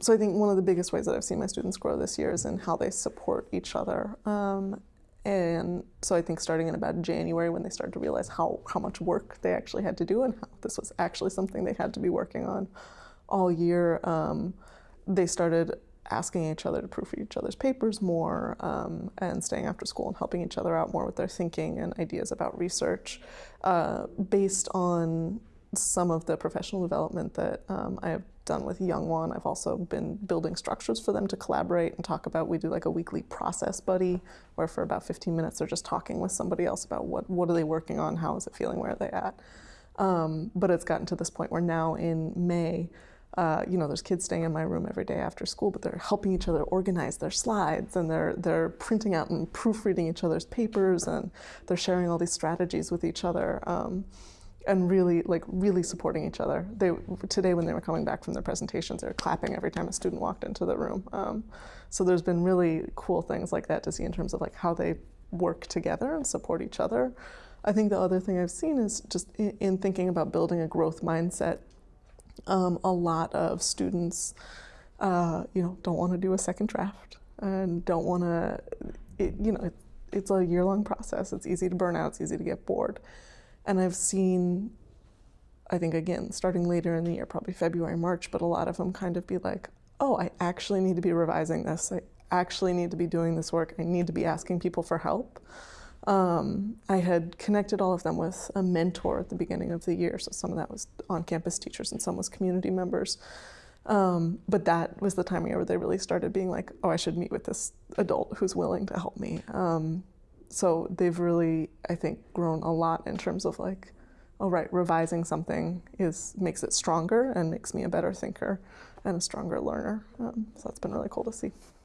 So I think one of the biggest ways that I've seen my students grow this year is in how they support each other. Um, and so I think starting in about January when they started to realize how, how much work they actually had to do and how this was actually something they had to be working on all year, um, they started asking each other to proofread each other's papers more um, and staying after school and helping each other out more with their thinking and ideas about research uh, based on some of the professional development that um, I have done with Young One. I've also been building structures for them to collaborate and talk about. We do like a weekly process buddy where for about 15 minutes they're just talking with somebody else about what, what are they working on, how is it feeling, where are they at. Um, but it's gotten to this point where now in May, uh, you know, there's kids staying in my room every day after school, but they're helping each other organize their slides and they're, they're printing out and proofreading each other's papers and they're sharing all these strategies with each other. Um, and really like really supporting each other. They today when they were coming back from their presentations, they were clapping every time a student walked into the room. Um, so there's been really cool things like that to see in terms of like how they work together and support each other. I think the other thing I've seen is just in, in thinking about building a growth mindset. Um, a lot of students, uh, you know, don't want to do a second draft and don't want to, you know, it, it's a year-long process. It's easy to burn out. It's easy to get bored. And I've seen, I think again, starting later in the year, probably February, March, but a lot of them kind of be like, oh, I actually need to be revising this. I actually need to be doing this work. I need to be asking people for help. Um, I had connected all of them with a mentor at the beginning of the year. So some of that was on-campus teachers and some was community members. Um, but that was the time of year where they really started being like, oh, I should meet with this adult who's willing to help me. Um, so they've really, I think, grown a lot in terms of like, oh right, revising something is makes it stronger and makes me a better thinker and a stronger learner. Um, so that's been really cool to see.